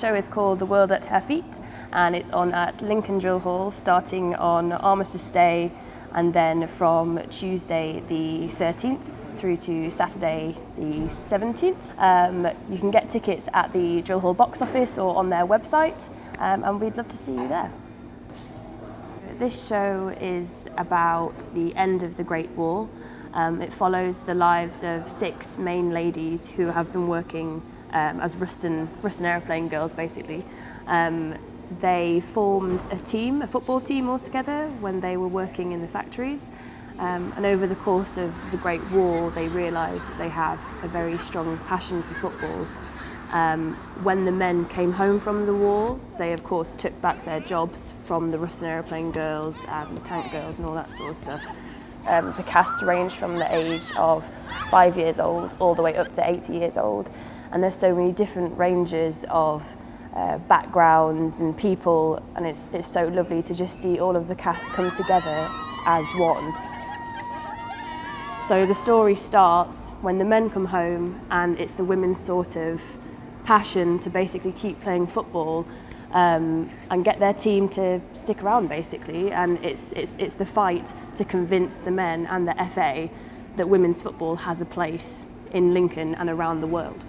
show is called The World at Her Feet and it's on at Lincoln Drill Hall starting on Armistice Day and then from Tuesday the 13th through to Saturday the 17th. Um, you can get tickets at the Drill Hall box office or on their website um, and we'd love to see you there. This show is about the end of the Great War. Um, it follows the lives of six main ladies who have been working um, as Ruston, Ruston aeroplane girls basically. Um, they formed a team, a football team altogether when they were working in the factories um, and over the course of the Great War they realised that they have a very strong passion for football. Um, when the men came home from the war, they of course took back their jobs from the Ruston aeroplane girls and the tank girls and all that sort of stuff. Um, the cast ranged from the age of five years old all the way up to 80 years old and there's so many different ranges of uh, backgrounds and people and it's, it's so lovely to just see all of the cast come together as one. So the story starts when the men come home and it's the women's sort of passion to basically keep playing football um, and get their team to stick around basically and it's, it's, it's the fight to convince the men and the FA that women's football has a place in Lincoln and around the world.